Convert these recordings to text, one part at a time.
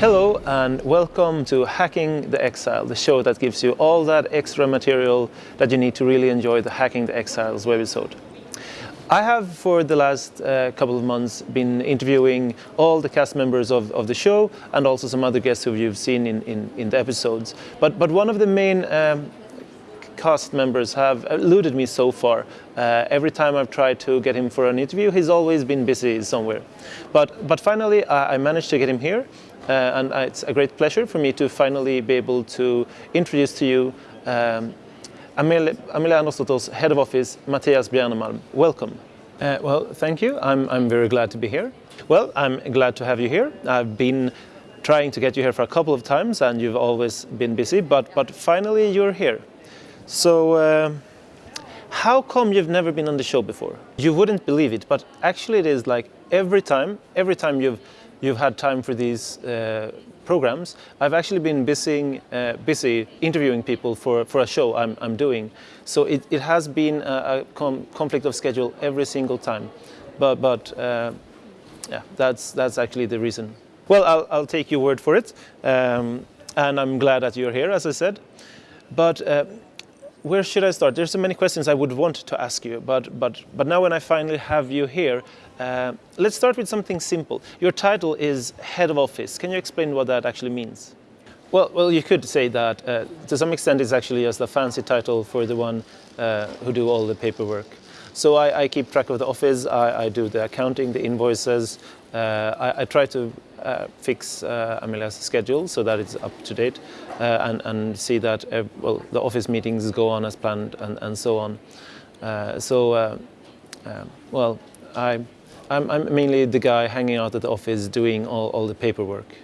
Hello and welcome to Hacking the Exile, the show that gives you all that extra material that you need to really enjoy the Hacking the Exiles webisode. I have for the last uh, couple of months been interviewing all the cast members of, of the show and also some other guests who you've seen in, in, in the episodes. But, but one of the main um, cast members have eluded me so far. Uh, every time I've tried to get him for an interview, he's always been busy somewhere. But, but finally, I, I managed to get him here and it's a great pleasure for me to finally be able to introduce to you um, Amelia, Amelia Head of Office, Mattias Bjärnemalm. Welcome. Uh, well, thank you. I'm, I'm very glad to be here. Well, I'm glad to have you here. I've been trying to get you here for a couple of times and you've always been busy, but, but finally you're here. So, uh, how come you've never been on the show before? You wouldn't believe it, but actually it is like every time, every time you've you've had time for these uh, programs. I've actually been busy, uh, busy interviewing people for, for a show I'm, I'm doing. So it, it has been a, a com conflict of schedule every single time. But, but uh, yeah, that's, that's actually the reason. Well, I'll, I'll take your word for it. Um, and I'm glad that you're here, as I said. But uh, where should I start? There's so many questions I would want to ask you, but, but, but now when I finally have you here, uh, let's start with something simple. Your title is Head of Office. Can you explain what that actually means? Well, well, you could say that uh, to some extent it's actually just a fancy title for the one uh, who do all the paperwork. So I, I, keep track of the office, I, I do the accounting, the invoices, uh, I, I, try to fix uh, Amelia's schedule so that it's up to date and, and, see that well, the office meetings go on as planned and, and so on. so, well, I, I'm, I'm mainly the guy hanging out at the office doing all, all the paperwork.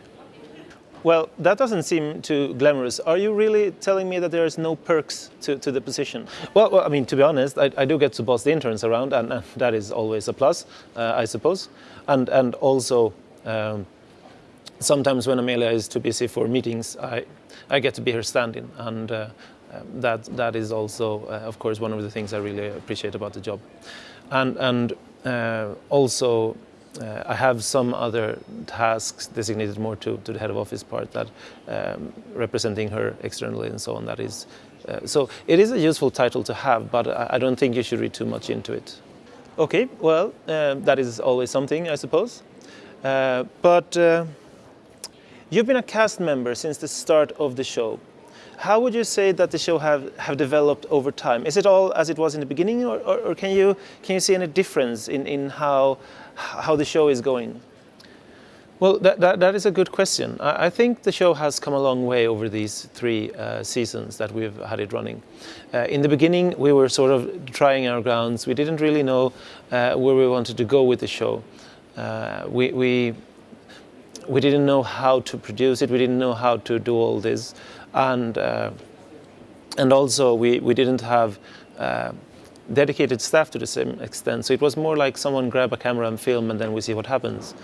Well, that doesn't seem too glamorous. Are you really telling me that there's no perks to, to the position? Well, well, I mean, to be honest, I, I do get to boss the interns around, and, and that is always a plus, uh, I suppose. And, and also, um, sometimes when Amelia is too busy for meetings, I, I get to be her stand-in, and uh, um, that, that is also, uh, of course, one of the things I really appreciate about the job. And, and uh, also, uh, I have some other tasks designated more to, to the head of office part that um, representing her externally and so on. That is, uh, so it is a useful title to have, but I, don't think you should read too much into it. Okay, well, uh, that is always something, I suppose. Uh, but you've been a cast member since the start of the show. How would you say that the show have, have developed over time? Is it all as it was in the beginning or, or, or can, you, can you see any difference in, in how, how the show is going? Well, that, that, that is a good question. I, I, think the show has come a long way over these three uh, seasons that we've had it running. Uh, in the beginning, we were sort of trying our grounds. We didn't really know uh, where we wanted to go with the show. Uh, we, we, we didn't know how to produce it. We didn't know how to do all this and uh, and also we we didn't have uh, dedicated staff to the same extent. So it was more like someone grab a camera and film, and then we see what happens.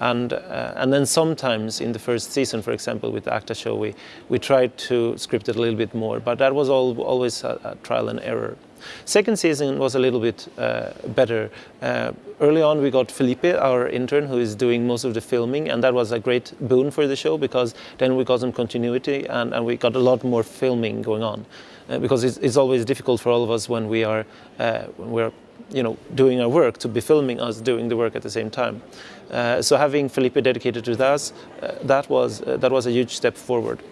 And uh, and then sometimes in the first season, for example, with the ACTA show, we we tried to script it a little bit more, but that was all, always a, a trial and error. Second season was a little bit uh, better. Uh, early on we got Felipe, our intern, who is doing most of the filming, and that was a great boon for the show because then we got some continuity and, and we got a lot more filming going on. Uh, because it's, it's, always difficult for all of us when we are uh, when we're you know, doing our work to be filming us doing the work at the same time. Uh, so having Felipe dedicated to that, uh, that was that was a huge step forward.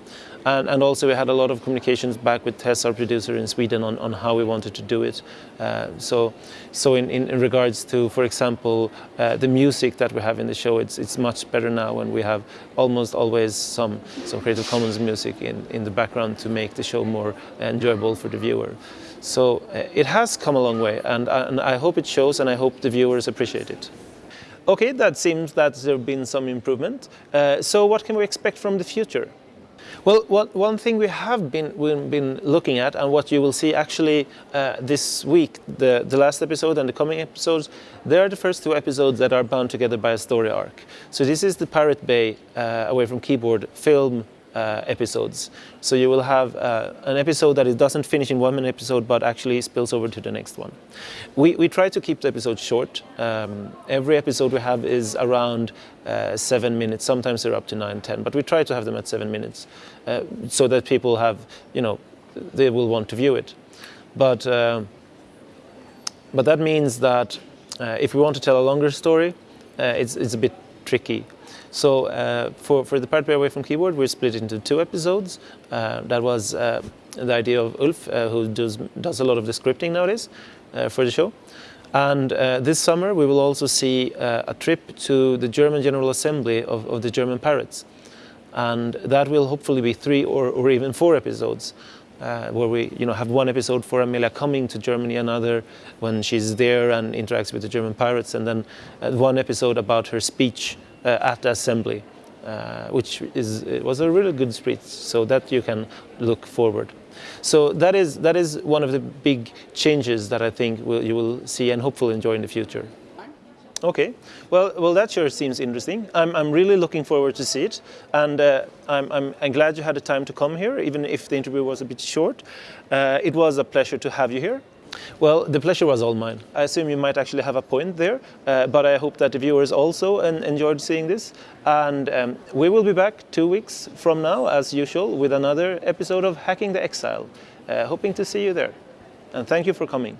And, and, also we had a lot of communications back with Tess, our producer in Sweden, on, on how we wanted to do it. Uh, so so in, in, in, regards to, for example, uh, the music that we have in the show, it's, it's much better now when we have almost always some, some Creative Commons music in, in the background to make the show more enjoyable for the viewer. So uh, it has come a long way and, and I hope it shows and I hope the viewers appreciate it. Okay, that seems that there have been some improvement. Uh, so what can we expect from the future? Well, one, one thing we have been, we've been looking at and what you will see actually uh, this week, the, the last episode and the coming episodes, they are the first two episodes that are bound together by a story arc. So this is the Pirate Bay uh, Away from Keyboard film uh, episodes. So you will have uh, an episode that it doesn't finish in one minute episode, but actually spills over to the next one. We, we try to keep the episodes short. Um, every episode we have is around uh, seven minutes. Sometimes they're up to nine, ten, but we try to have them at seven minutes uh, so that people have, you know, they will want to view it. But, uh, but that means that uh, if we want to tell a longer story, it's, it's a bit tricky. So uh, for, for the part away from keyboard, we're split into two episodes. Uh, that was uh, the idea of Ulf, uh, who does, does a lot of the scripting nowadays uh, for the show. And uh, this summer, we will also see a trip to the German General Assembly of, of, the German Pirates. And that will hopefully be three or, or even four episodes. Uh, where we you know, have one episode for Amelia coming to Germany, another when she's there and interacts with the German pirates, and then uh, one episode about her speech at the assembly, uh, which is was a really good speech, so that you can look forward. So that is that is one of the big changes that I think will, you will see and hopefully enjoy in the future. Okay, well, well, that sure seems interesting. I'm, I'm really looking forward to see it, and uh, I'm, I'm, I'm, glad you had the time to come here, even if the interview was a bit short. Uh, it was a pleasure to have you here. Well, the pleasure was all mine. I assume you might actually have a point there, uh, but I hope that the viewers also enjoyed seeing this. And um, we will be back two weeks from now, as usual, with another episode of Hacking the Exile. Uh, hoping to see you there. And thank you for coming.